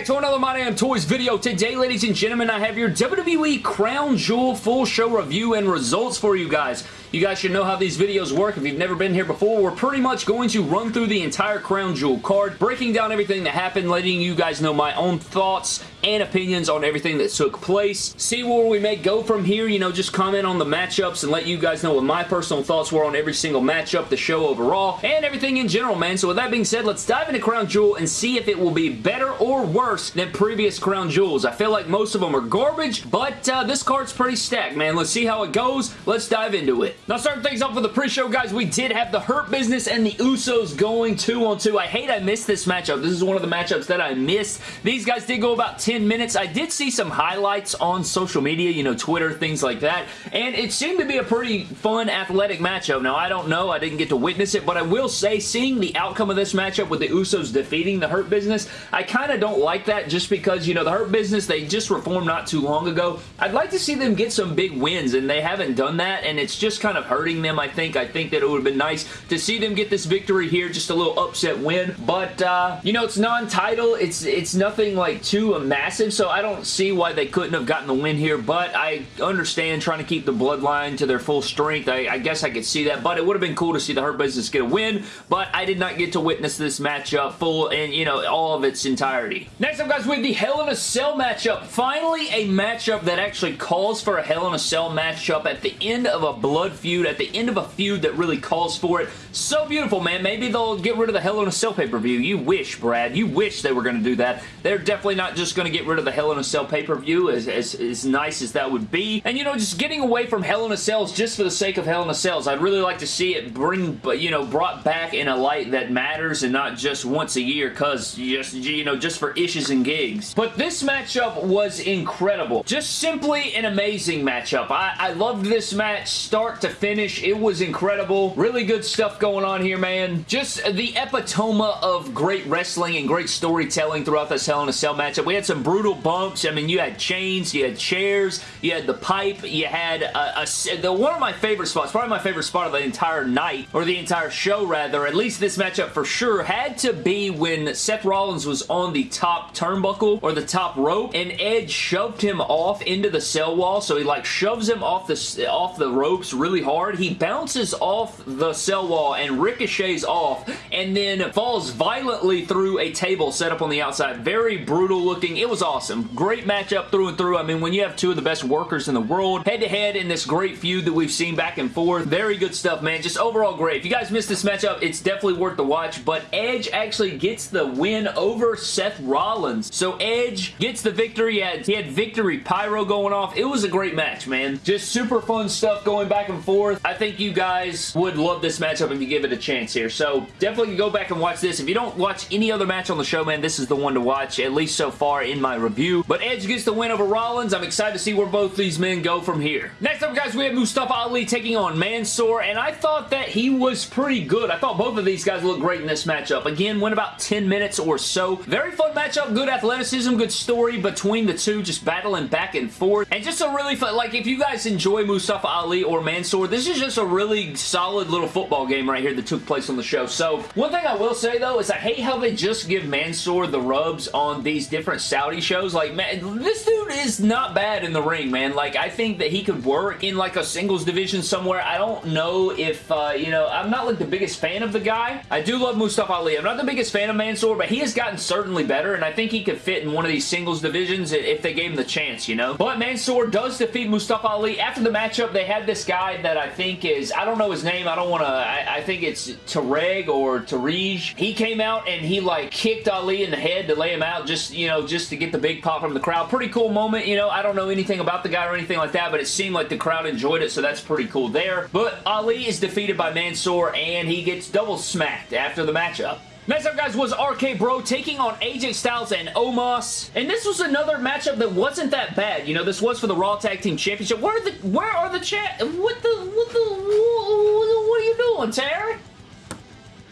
back to another My Damn Toys video. Today, ladies and gentlemen, I have your WWE Crown Jewel full show review and results for you guys. You guys should know how these videos work. If you've never been here before, we're pretty much going to run through the entire Crown Jewel card, breaking down everything that happened, letting you guys know my own thoughts and opinions on everything that took place. See where we may go from here, you know, just comment on the matchups and let you guys know what my personal thoughts were on every single matchup, the show overall, and everything in general, man. So with that being said, let's dive into Crown Jewel and see if it will be better or worse than previous Crown Jewels. I feel like most of them are garbage, but uh, this card's pretty stacked, man. Let's see how it goes. Let's dive into it. Now, starting things off with the pre-show, guys, we did have the Hurt Business and the Usos going two on two. I hate I missed this matchup. This is one of the matchups that I missed. These guys did go about 10 minutes. I did see some highlights on social media, you know, Twitter, things like that, and it seemed to be a pretty fun, athletic matchup. Now, I don't know. I didn't get to witness it, but I will say, seeing the outcome of this matchup with the Usos defeating the Hurt Business, I kind of don't like that just because, you know, the Hurt Business, they just reformed not too long ago. I'd like to see them get some big wins, and they haven't done that, and it's just kind of hurting them, I think. I think that it would have been nice to see them get this victory here, just a little upset win, but, uh, you know, it's non-title. It's, it's nothing, like, too massive, so I don't see why they couldn't have gotten the win here, but I understand trying to keep the bloodline to their full strength. I, I guess I could see that, but it would have been cool to see the Hurt Business get a win, but I did not get to witness this matchup full and, you know, all of its entirety. Next up, guys, we have the Hell in a Cell matchup. Finally, a matchup that actually calls for a Hell in a Cell matchup at the end of a blood feud, at the end of a feud that really calls for it. So beautiful, man. Maybe they'll get rid of the Hell in a Cell pay-per-view. You wish, Brad. You wish they were going to do that. They're definitely not just going to get rid of the Hell in a Cell pay-per-view as, as, as nice as that would be. And, you know, just getting away from Hell in a Cells just for the sake of Hell in a Cells. I'd really like to see it bring, but you know, brought back in a light that matters and not just once a year because, just, you know, just for issues and gigs. But this matchup was incredible. Just simply an amazing matchup. I, I loved this match start to finish. It was incredible. Really good stuff going on here, man. Just the epitome of great wrestling and great storytelling throughout this Hell in a Cell matchup. We had some brutal bumps. I mean, you had chains, you had chairs, you had the pipe, you had uh, a, a the, one of my favorite spots, probably my favorite spot of the entire night, or the entire show rather, at least this matchup for sure, had to be when Seth Rollins was on the top turnbuckle or the top rope and Edge shoved him off into the cell wall. So he like shoves him off the, off the ropes really hard. He bounces off the cell wall and ricochets off and then falls violently through a table set up on the outside. Very brutal looking. It was awesome. Great matchup through and through. I mean, when you have two of the best workers in the world head to head in this great feud that we've seen back and forth, very good stuff, man. Just overall great. If you guys missed this matchup, it's definitely worth the watch, but Edge actually gets the win over Seth Rollins. So Edge gets the victory. He had, he had victory pyro going off. It was a great match, man. Just super fun stuff going back and forth. I think you guys would love this matchup if you give it a chance here. So definitely go back and watch this. If you don't watch any other match on the show, man, this is the one to watch, at least so far in my review. But Edge gets the win over Rollins. I'm excited to see where both these men go from here. Next up, guys, we have Mustafa Ali taking on Mansoor, and I thought that he was pretty good. I thought both of these guys looked great in this matchup. Again, went about 10 minutes or so. Very fun matchup, good athleticism, good story between the two, just battling back and forth. And just a really fun, like, if you guys enjoy Mustafa Ali or Mansoor, this is just a really solid little football game right here that took place on the show. So, one thing I will say, though, is I hate how they just give Mansoor the rubs on these different Saudi shows. Like, man, this dude is not bad in the ring, man. Like, I think that he could work in, like, a singles division somewhere. I don't know if, uh, you know, I'm not, like, the biggest fan of the guy. I do love Mustafa Ali. I'm not the biggest fan of Mansoor, but he has gotten certainly better, and I think he could fit in one of these singles divisions if they gave him the chance, you know? But Mansoor does defeat Mustafa Ali. After the matchup, they had this guy that I think is, I don't know his name. I don't want to, I, I, think it's Tareg or Tarij. He came out and he, like, kicked Ali in the head to lay him out just, you know, just to get the big pop from the crowd. Pretty cool moment, you know? I don't know anything about the guy or anything like that, but it seemed like the crowd enjoyed it, so that's pretty cool there. But Ali is defeated by Mansoor, and he gets double smacked after the matchup. Next up, guys, was RK Bro taking on AJ Styles and Omos. And this was another matchup that wasn't that bad. You know, this was for the Raw Tag Team Championship. Where are the, where are the chat? What the, what the, what, what are you doing, Terry?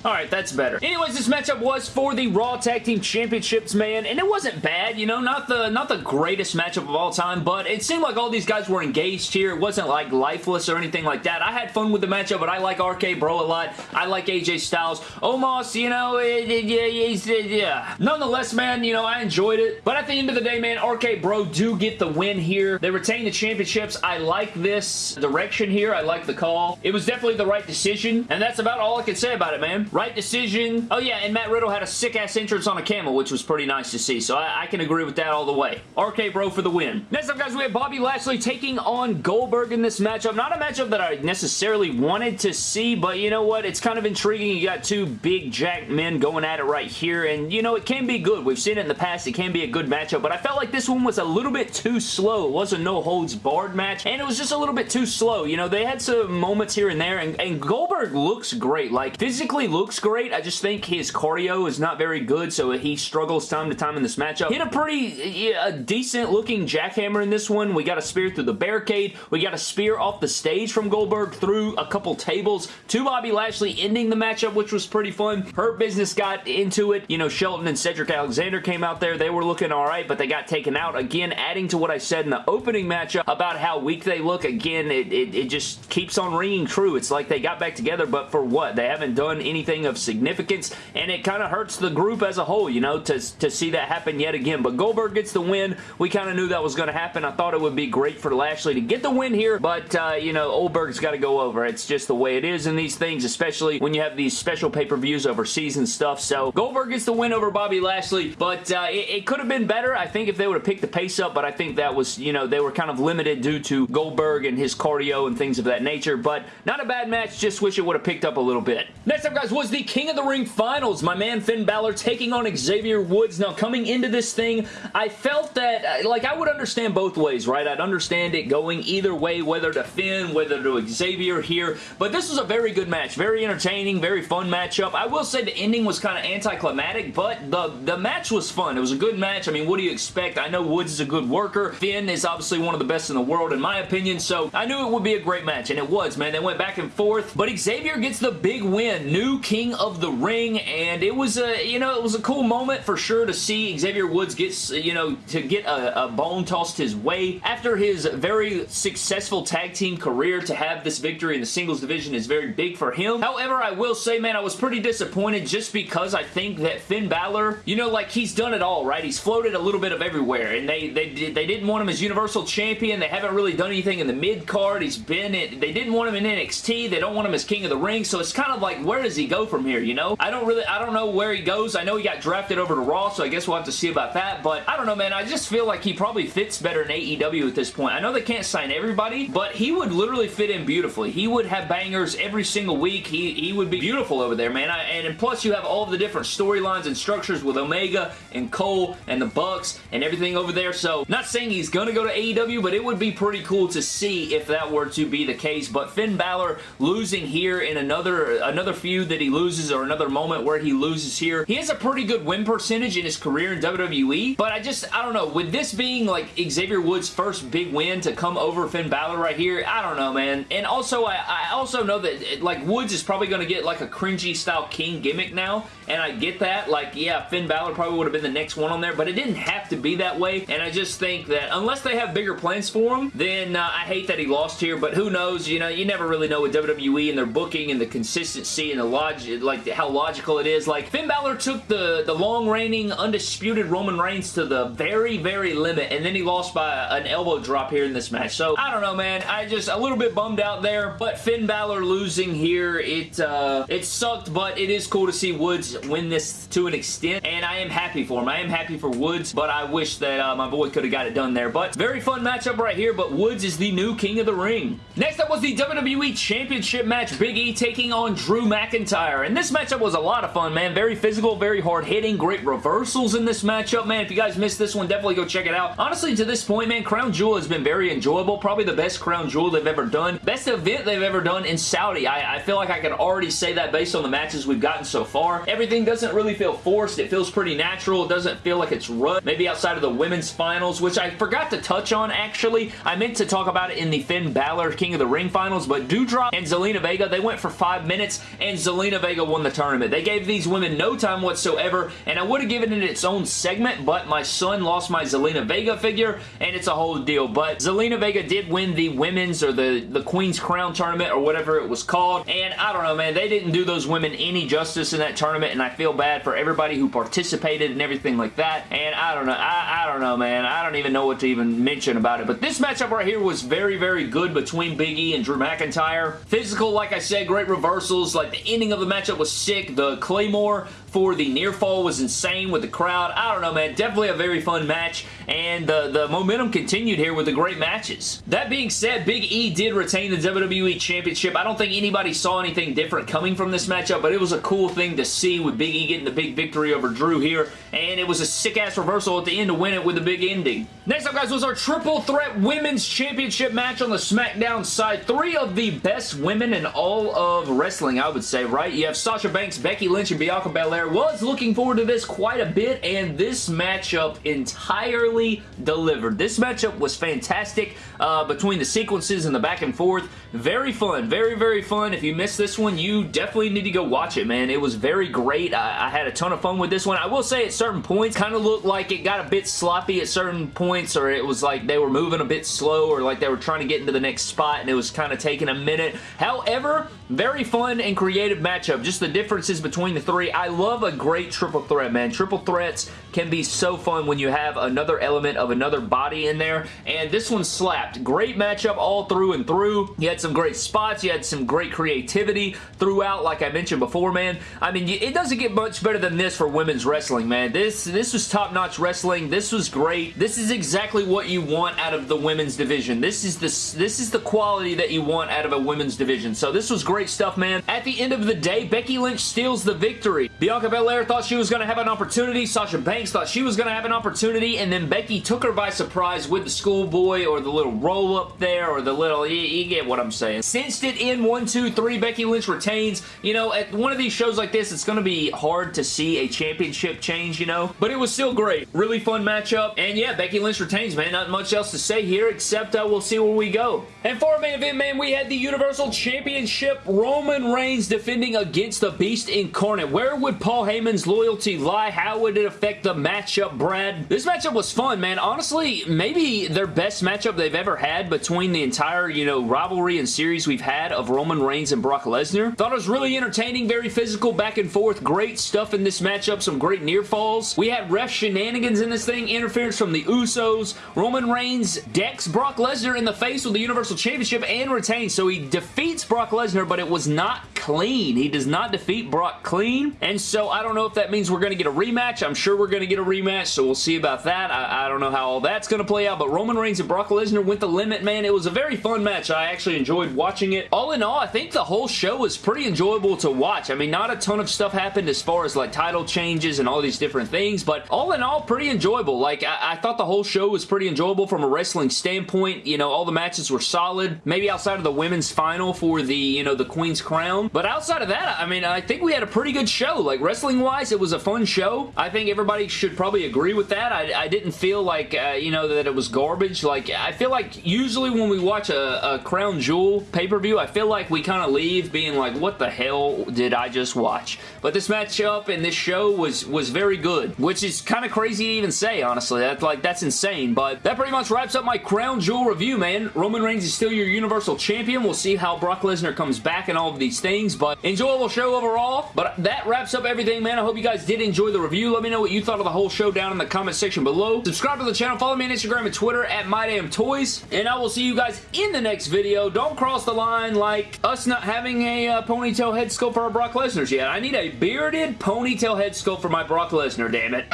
Alright, that's better. Anyways, this matchup was for the Raw Tag Team Championships, man, and it wasn't bad, you know, not the not the greatest matchup of all time, but it seemed like all these guys were engaged here. It wasn't like lifeless or anything like that. I had fun with the matchup, but I like RK Bro a lot. I like AJ Styles. Omos, you know, it, it, yeah, yeah. Nonetheless, man, you know, I enjoyed it, but at the end of the day, man, RK Bro do get the win here. They retain the championships. I like this direction here. I like the call. It was definitely the right decision, and that's about all I can say about it, man. Right decision. Oh, yeah, and Matt Riddle had a sick-ass entrance on a camel, which was pretty nice to see, so I, I, can agree with that all the way. RK Bro for the win. Next up, guys, we have Bobby Lashley taking on Goldberg in this matchup. Not a matchup that I necessarily wanted to see, but you know what? It's kind of intriguing. You got two big jack men going at it right here, and you know, it can be good. We've seen it in the past. It can be a good matchup, but I felt like this one was a little bit too slow. It was a no-holds-barred match, and it was just a little bit too slow. You know, they had some moments here and there, and, and Goldberg looks great. Like, physically looks great. I just think his cardio is not very good, so he struggles time to time in this matchup. Hit a pretty decent looking jackhammer in this one. We got a spear through the barricade. We got a spear off the stage from Goldberg through a couple tables to Bobby Lashley ending the matchup, which was pretty fun. Hurt Business got into it. You know, Shelton and Cedric Alexander came out there. They were looking alright, but they got taken out. Again, adding to what I said in the opening matchup about how weak they look. Again, it, it, it just keeps on ringing true. It's like they got back together, but for what? They haven't done anything of significance, and it kind of hurts the group as a whole, you know, to, to see that happen yet again. But Goldberg gets the win. We kind of knew that was going to happen. I thought it would be great for Lashley to get the win here, but, uh, you know, Goldberg's got to go over. It's just the way it is in these things, especially when you have these special pay-per-views overseas and stuff. So, Goldberg gets the win over Bobby Lashley, but uh, it, it could have been better, I think, if they would have picked the pace up, but I think that was, you know, they were kind of limited due to Goldberg and his cardio and things of that nature, but not a bad match, just wish it would have picked up a little bit. Next up, guys, was the King of the Ring Finals. My man Finn Balor taking on Xavier Woods. Now, coming into this thing, I felt that, uh, like, I would understand both ways, right? I'd understand it going either way, whether to Finn, whether to Xavier here, but this was a very good match. Very entertaining, very fun matchup. I will say the ending was kind of anticlimactic, but the, the match was fun. It was a good match. I mean, what do you expect? I know Woods is a good worker. Finn is obviously one of the best in the world, in my opinion, so I knew it would be a great match, and it was, man. They went back and forth, but Xavier gets the big win. New King of the Ring, and it was a, you know, it was a cool moment for sure to see Xavier Woods get, you know, to get a, a bone tossed his way. After his very successful tag team career, to have this victory in the singles division is very big for him. However, I will say, man, I was pretty disappointed just because I think that Finn Balor, you know, like, he's done it all, right? He's floated a little bit of everywhere, and they, they, they didn't want him as Universal Champion. They haven't really done anything in the mid-card. He's been in, they didn't want him in NXT. They don't want him as King of the Ring, so it's kind of like, where does he go from here, you know? I don't really, I don't know where he goes. I know he got drafted over to Raw, so I guess we'll have to see about that, but I don't know, man. I just feel like he probably fits better in AEW at this point. I know they can't sign everybody, but he would literally fit in beautifully. He would have bangers every single week. He, he would be beautiful over there, man. I, and, and plus, you have all the different storylines and structures with Omega and Cole and the Bucks and everything over there, so not saying he's gonna go to AEW, but it would be pretty cool to see if that were to be the case, but Finn Balor losing here in another, another feud that he loses or another moment where he loses here, he has a pretty good win percentage in his career in WWE, but I just, I don't know, with this being like Xavier Woods' first big win to come over Finn Balor right here, I don't know, man. And also, I, I also know that, like, Woods is probably going to get, like, a cringy style King gimmick now, and I get that. Like, yeah, Finn Balor probably would have been the next one on there, but it didn't have to be that way, and I just think that unless they have bigger plans for him, then uh, I hate that he lost here, but who knows, you know, you never really know with WWE and their booking and the consistency and the logic, like, how logical it is. Like, Finn Balor took the, the long-reigning, undisputed Roman Reigns to the very, very limit, and then he lost by an elbow drop here in this match. So, I don't know, man. I just, a little bit bummed out there, but Finn Balor losing here, it, uh, it sucked, but it is cool to see Woods win this to an extent, and I am happy for him. I am happy for Woods, but I wish that uh, my boy could have got it done there. But very fun matchup right here, but Woods is the new King of the Ring. Next up was the WWE Championship match, Big E taking on Drew McIntyre, and this matchup was a lot of fun, man. Very physical, very hard-hitting, great reversals in this matchup, man. If you guys missed this one, definitely go check it out. Honestly, to this point, man, Crown Jewel has been very enjoyable. Probably the best Crown Jewel they've ever done. Best event they've ever done in Saudi. I, I feel like I can already say that based on the matches we've gotten so far. Everything doesn't really feel forced. It feels pretty natural. It doesn't feel like it's rushed. Maybe outside of the women's finals, which I forgot to touch on, actually. I meant to talk about it in the Finn Balor King of the Ring finals, but Doudrop and Zelina Vega, they went for five minutes, and Zelina Zelina Vega won the tournament. They gave these women no time whatsoever, and I would have given it its own segment, but my son lost my Zelina Vega figure, and it's a whole deal. But Zelina Vega did win the women's or the, the Queen's Crown tournament or whatever it was called, and I don't know, man. They didn't do those women any justice in that tournament, and I feel bad for everybody who participated and everything like that, and I don't know. I, I don't know, man. I don't even know what to even mention about it, but this matchup right here was very, very good between Big E and Drew McIntyre. Physical, like I said, great reversals. Like, the ending of the matchup was sick. The Claymore for the near fall was insane with the crowd. I don't know, man. Definitely a very fun match, and the, the momentum continued here with the great matches. That being said, Big E did retain the WWE Championship. I don't think anybody saw anything different coming from this matchup, but it was a cool thing to see with Big E getting the big victory over Drew here, and it was a sick-ass reversal at the end to win it with a big ending. Next up, guys, was our Triple Threat Women's Championship match on the SmackDown side. Three of the best women in all of wrestling, I would say, right? You have Sasha Banks, Becky Lynch, and Bianca Belair. Was looking forward to this quite a bit, and this matchup entirely delivered. This matchup was fantastic uh, between the sequences and the back and forth. Very fun. Very, very fun. If you missed this one, you definitely need to go watch it, man. It was very great. I, I had a ton of fun with this one. I will say at certain points, kind of looked like it got a bit sloppy at certain points, or it was like they were moving a bit slow, or like they were trying to get into the next spot, and it was kind of taking a minute. However, very fun and creative matchup. Just the differences between the three. I love a great triple threat, man. Triple threats can be so fun when you have another element of another body in there, and this one slapped. Great matchup all through and through. You had some great spots. You had some great creativity throughout, like I mentioned before, man. I mean, it doesn't get much better than this for women's wrestling, man. This, this was top-notch wrestling. This was great. This is exactly what you want out of the women's division. This is the, this is the quality that you want out of a women's division. So this was great stuff, man. At the end of the day, Becky Lynch steals the victory. Bianca Belair thought she was going to have an opportunity. Sasha Banks thought she was going to have an opportunity, and then Becky took her by surprise with the schoolboy or the little roll-up there or the little, you, you get what I'm saying. Cinched it in one, two, three. Becky Lynch retains. You know, at one of these shows like this, it's going to be hard to see a championship change, you know, but it was still great. Really fun matchup, and yeah, Becky Lynch retains, man. Not much else to say here, except uh, we'll see where we go. And for our main event, man, we had the Universal Championship Roman Reigns defending against the Beast Incarnate. Where would Paul Heyman's loyalty lie? How would it affect the matchup, Brad? This matchup was fun, man. Honestly, maybe their best matchup they've ever had between the entire, you know, rivalry and series we've had of Roman Reigns and Brock Lesnar. Thought it was really entertaining, very physical, back and forth. Great stuff in this matchup, some great near falls. We had ref shenanigans in this thing, interference from the Usos. Roman Reigns decks Brock Lesnar in the face with the Universal Championship and retains, so he defeats Brock Lesnar, but it was not clean. He does not defeat Brock clean, and so I don't know if that means we're going to get a rematch. I'm sure we're going to get a rematch, so we'll see about that. I, I don't know how all that's going to play out, but Roman Reigns and Brock Lesnar went the limit, man. It was a very fun match. I actually enjoyed watching it. All in all, I think the whole show was pretty enjoyable to watch. I mean, not a ton of stuff happened as far as like title changes and all these different things, but all in all, pretty enjoyable. Like, I, I thought the whole show was pretty enjoyable from a wrestling standpoint. You know, all the matches were solid. Maybe outside of the women's final for the, you know, the Queen's Crown. But outside of that, I mean, I think we had a pretty good show. Like, wrestling-wise, it was a fun show. I think everybody should probably agree with that. I, I didn't feel like, uh, you know, that it was garbage. Like, I feel like usually when we watch a, a Crown Jewel pay-per-view, I feel like we kind of leave being like, what the hell did I just watch? But this matchup and this show was, was very good, which is kind of crazy to even say, honestly. That's like, that's insane. But that pretty much wraps up my Crown Jewel review, man. Roman Reigns is still your Universal Champion. We'll see how Brock Lesnar comes back and all of these things, but enjoyable show overall. But that wraps up everything, man. I hope you guys did enjoy the review. Let me know what you thought of the whole show down in the comment section below. Subscribe to the channel. Follow me on Instagram and Twitter at MyDamnToys. And I will see you guys in the next video. Don't cross the line like us not having a uh, ponytail head sculpt for our Brock Lesnar's yet. I need a bearded ponytail head sculpt for my Brock Lesnar, damn it.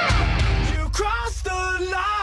You crossed the line!